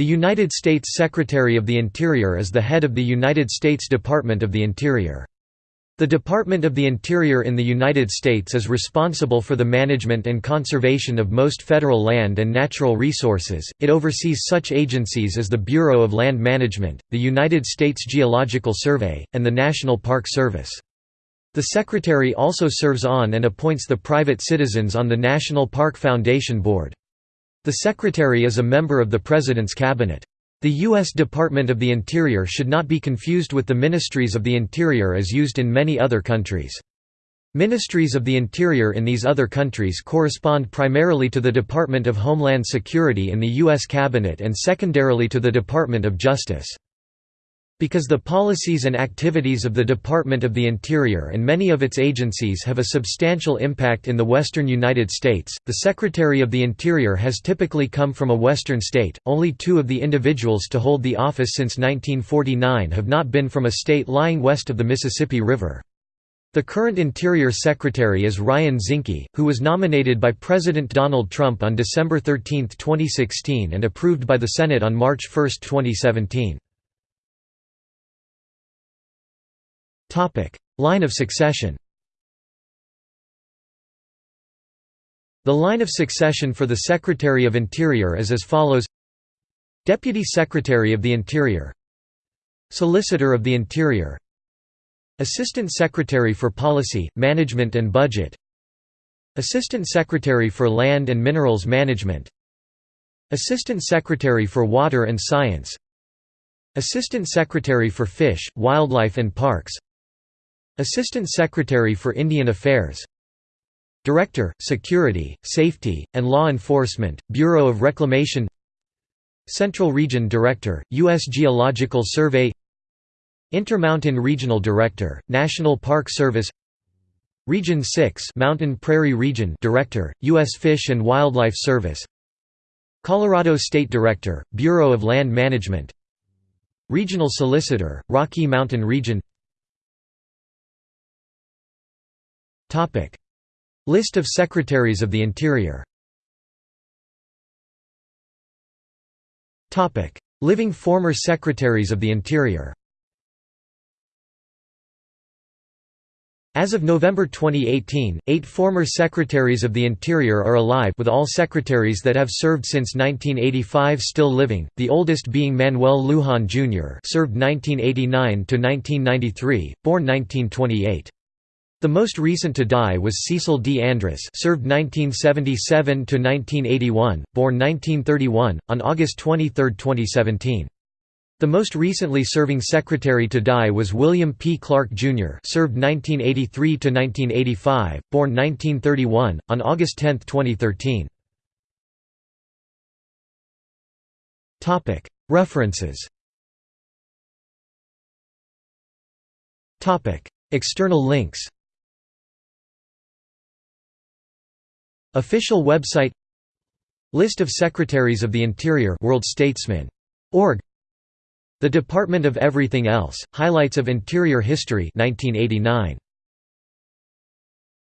The United States Secretary of the Interior is the head of the United States Department of the Interior. The Department of the Interior in the United States is responsible for the management and conservation of most federal land and natural resources. It oversees such agencies as the Bureau of Land Management, the United States Geological Survey, and the National Park Service. The Secretary also serves on and appoints the private citizens on the National Park Foundation Board. The Secretary is a member of the President's Cabinet. The U.S. Department of the Interior should not be confused with the Ministries of the Interior as used in many other countries. Ministries of the Interior in these other countries correspond primarily to the Department of Homeland Security in the U.S. Cabinet and secondarily to the Department of Justice. Because the policies and activities of the Department of the Interior and many of its agencies have a substantial impact in the western United States, the Secretary of the Interior has typically come from a western state. Only two of the individuals to hold the office since 1949 have not been from a state lying west of the Mississippi River. The current Interior Secretary is Ryan Zinke, who was nominated by President Donald Trump on December 13, 2016 and approved by the Senate on March 1, 2017. Line of succession. The line of succession for the Secretary of Interior is as follows. Deputy Secretary of the Interior. Solicitor of the Interior. Assistant Secretary for Policy, Management and Budget. Assistant Secretary for Land and Minerals Management. Assistant Secretary for Water and Science. Assistant Secretary for Fish, Wildlife and Parks Assistant Secretary for Indian Affairs. Director, Security, Safety, and Law Enforcement, Bureau of Reclamation. Central Region Director, U.S. Geological Survey. Intermountain Regional Director, National Park Service. Region 6 Mountain Prairie Region Director, U.S. Fish and Wildlife Service. Colorado State Director, Bureau of Land Management. Regional Solicitor, Rocky Mountain Region List of Secretaries of the Interior. Living former Secretaries of the Interior. As of November 2018, eight former Secretaries of the Interior are alive with all secretaries that have served since 1985 still living, the oldest being Manuel Lujan Jr. served 1989–1993, born 1928. The most recent to die was Cecil D. Andrus served 1977–1981, born 1931, on August 23, 2017. The most recently serving secretary to die was William P. Clark, Jr. served 1983–1985, born 1931, on August 10, 2013. References External links Official website List of Secretaries of the Interior World Statesman. Org. The Department of Everything Else, Highlights of Interior History 1989.